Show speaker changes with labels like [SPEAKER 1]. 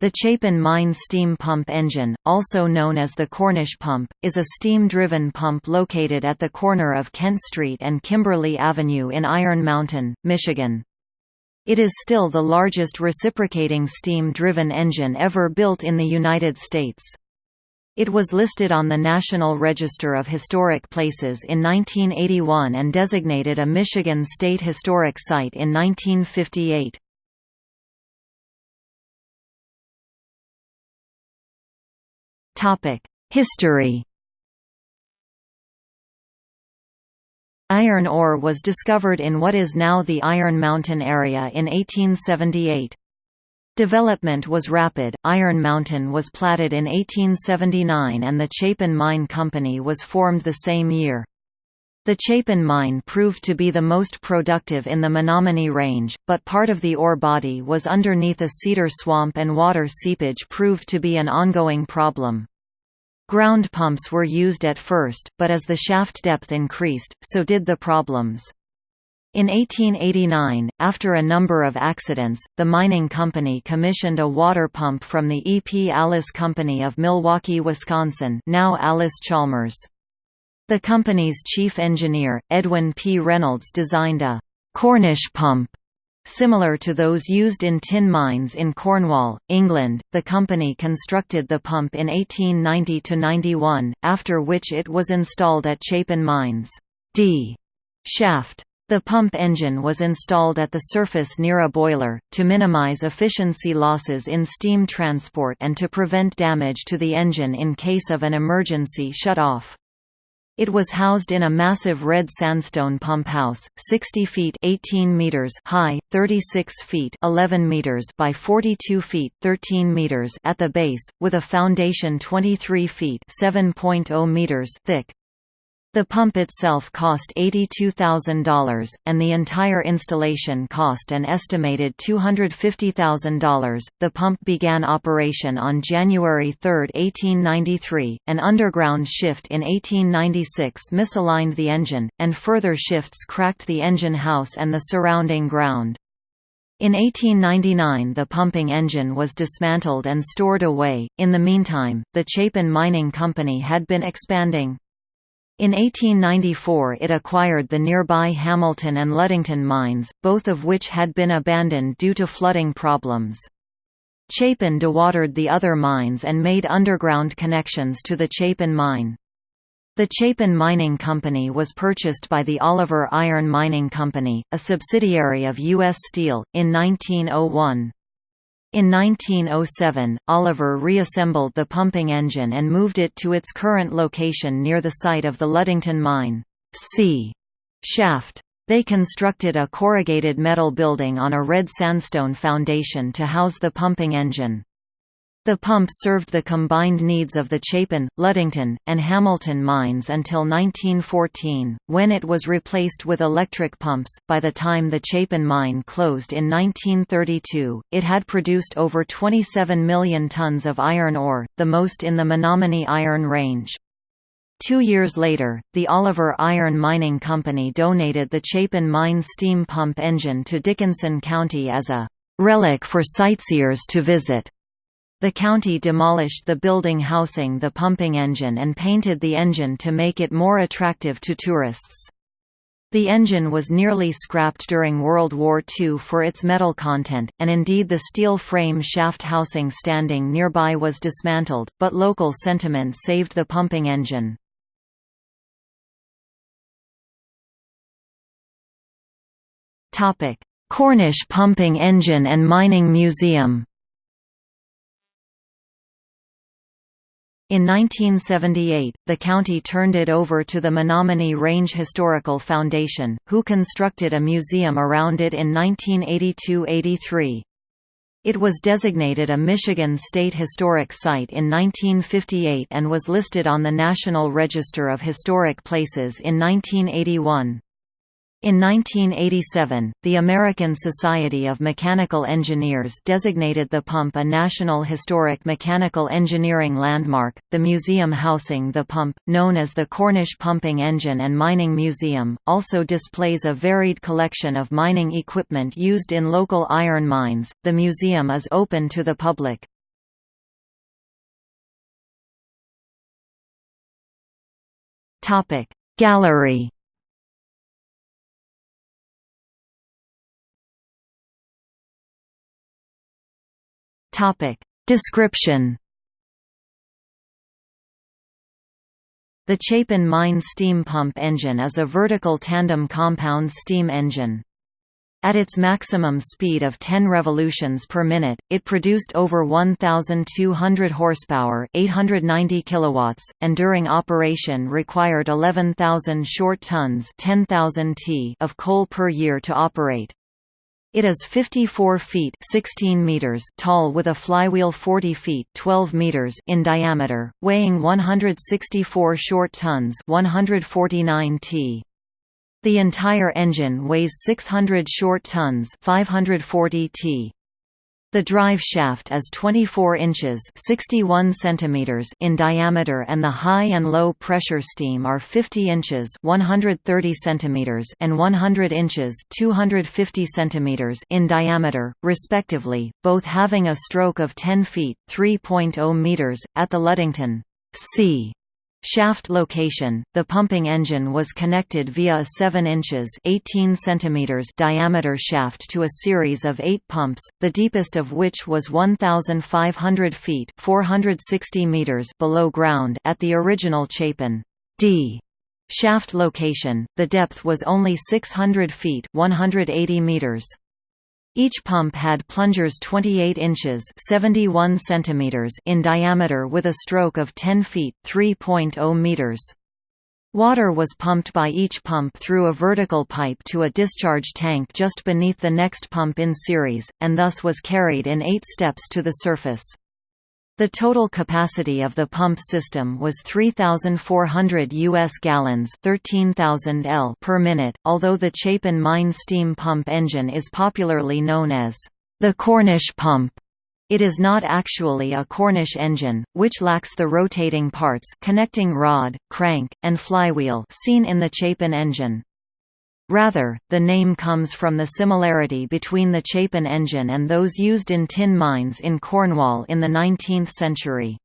[SPEAKER 1] The Chapin Mine steam pump engine, also known as the Cornish pump, is a steam-driven pump located at the corner of Kent Street and Kimberly Avenue in Iron Mountain, Michigan. It is still the largest reciprocating steam-driven engine ever built in the United States. It was listed on the National Register of Historic Places in 1981 and designated a Michigan State Historic Site in 1958. History Iron ore was discovered in what is now the Iron Mountain area in 1878. Development was rapid, Iron Mountain was platted in 1879 and the Chapin Mine Company was formed the same year. The Chapin mine proved to be the most productive in the Menominee Range, but part of the ore body was underneath a cedar swamp and water seepage proved to be an ongoing problem. Ground pumps were used at first, but as the shaft depth increased, so did the problems. In 1889, after a number of accidents, the mining company commissioned a water pump from the E. P. Allis Company of Milwaukee, Wisconsin now Allis Chalmers. The company's chief engineer, Edwin P. Reynolds designed a «Cornish pump» Similar to those used in tin mines in Cornwall, England, the company constructed the pump in 1890–91, after which it was installed at Chapin Mines' D shaft. The pump engine was installed at the surface near a boiler, to minimize efficiency losses in steam transport and to prevent damage to the engine in case of an emergency shut-off. It was housed in a massive red sandstone pump house, 60 feet 18 meters high, 36 feet 11 meters by 42 feet 13 meters at the base, with a foundation 23 feet 7.0 meters thick. The pump itself cost $82,000, and the entire installation cost an estimated $250,000. The pump began operation on January 3, 1893. An underground shift in 1896 misaligned the engine, and further shifts cracked the engine house and the surrounding ground. In 1899 the pumping engine was dismantled and stored away. In the meantime, the Chapin Mining Company had been expanding. In 1894 it acquired the nearby Hamilton and Ludington mines, both of which had been abandoned due to flooding problems. Chapin dewatered the other mines and made underground connections to the Chapin mine. The Chapin Mining Company was purchased by the Oliver Iron Mining Company, a subsidiary of U.S. Steel, in 1901. In 1907, Oliver reassembled the pumping engine and moved it to its current location near the site of the Ludington Mine C shaft. They constructed a corrugated metal building on a red sandstone foundation to house the pumping engine. The pump served the combined needs of the Chapin, Ludington, and Hamilton mines until 1914, when it was replaced with electric pumps. By the time the Chapin mine closed in 1932, it had produced over 27 million tons of iron ore, the most in the Menominee Iron Range. Two years later, the Oliver Iron Mining Company donated the Chapin mine steam pump engine to Dickinson County as a relic for sightseers to visit. The county demolished the building housing the pumping engine and painted the engine to make it more attractive to tourists. The engine was nearly scrapped during World War II for its metal content, and indeed the steel frame shaft housing standing nearby was dismantled, but local sentiment saved the pumping engine. Cornish Pumping Engine and Mining Museum In 1978, the county turned it over to the Menominee Range Historical Foundation, who constructed a museum around it in 1982–83. It was designated a Michigan State Historic Site in 1958 and was listed on the National Register of Historic Places in 1981. In 1987, the American Society of Mechanical Engineers designated the pump a National Historic Mechanical Engineering Landmark. The museum housing the pump, known as the Cornish Pumping Engine and Mining Museum, also displays a varied collection of mining equipment used in local iron mines. The museum is open to the public. Topic: Gallery Description The Chapin mine steam pump engine is a vertical tandem compound steam engine. At its maximum speed of 10 revolutions per minute, it produced over 1,200 horsepower 890 kilowatts, and during operation required 11,000 short tons 10,000 t of coal per year to operate. It is 54 feet 16 meters tall with a flywheel 40 feet 12 meters in diameter, weighing 164 short tons 149 t. The entire engine weighs 600 short tons 540 t. The drive shaft is 24 inches 61 centimeters in diameter and the high and low pressure steam are 50 inches 130 centimeters and 100 inches 250 centimeters in diameter, respectively, both having a stroke of 10 feet 3.0 meters, at the Ludington C Shaft location, the pumping engine was connected via a 7 inches 18 centimeters diameter shaft to a series of eight pumps, the deepest of which was 1,500 feet 460 meters below ground at the original Chapin D shaft location, the depth was only 600 feet 180 meters. Each pump had plungers 28 inches 71 centimeters in diameter with a stroke of 10 feet 3.0 meters. Water was pumped by each pump through a vertical pipe to a discharge tank just beneath the next pump in series, and thus was carried in eight steps to the surface. The total capacity of the pump system was 3,400 U.S. gallons 13,000 L per minute, although the Chapin mine steam pump engine is popularly known as the Cornish pump. It is not actually a Cornish engine, which lacks the rotating parts connecting rod, crank, and flywheel seen in the Chapin engine. Rather, the name comes from the similarity between the Chapin engine and those used in tin mines in Cornwall in the 19th century.